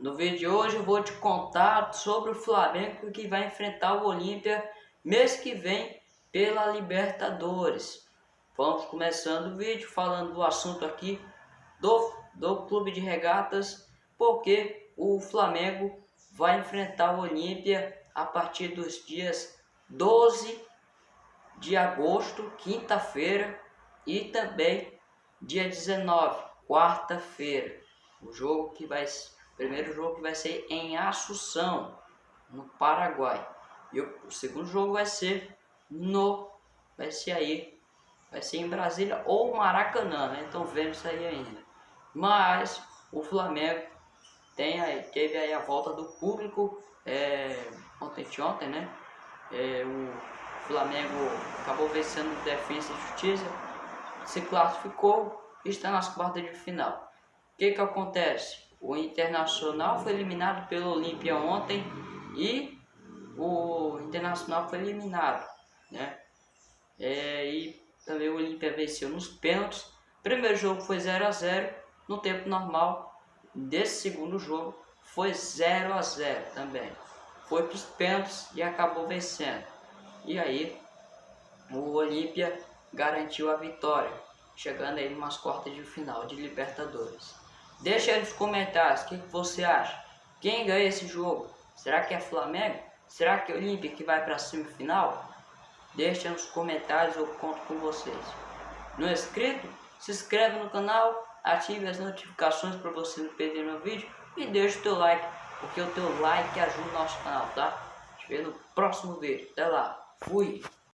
No vídeo de hoje eu vou te contar sobre o Flamengo que vai enfrentar o Olímpia mês que vem pela Libertadores. Vamos começando o vídeo falando do assunto aqui do, do clube de regatas, porque o Flamengo vai enfrentar o Olímpia a partir dos dias 12 de agosto, quinta-feira, e também dia 19, quarta-feira. O jogo que vai primeiro jogo vai ser em Assunção, no Paraguai. E o, segundo jogo vai ser no vai ser aí vai ser em Brasília ou Maracanã, né? Então vendo isso aí ainda. Mas o Flamengo tem aí, teve aí a volta do público é, ontem, ontem, né? É, o Flamengo acabou vencendo Defesa e Justiça, se classificou e está nas quartas de final. O que que acontece? O Internacional foi eliminado pelo Olímpia ontem e o Internacional foi eliminado, né? É, e também o Olímpia venceu nos pênaltis. Primeiro jogo foi 0 a 0 no tempo normal. Desse segundo jogo foi 0 a 0 também. Foi para os pênaltis e acabou vencendo. E aí o Olímpia garantiu a vitória, chegando aí umas quartas de final de Libertadores. Deixa aí nos comentários o que, você acha. Quem ganha esse jogo? Será que é Flamengo? Será que é Olímpia que vai para a semifinal? Deixa nos comentários, eu conto com vocês. Não é inscrito? Se inscreve no canal, ative as notificações para você não perder meu vídeo e deixa o teu like, porque o teu like ajuda o nosso canal, tá? Te vejo no próximo vídeo. Até lá. Fui!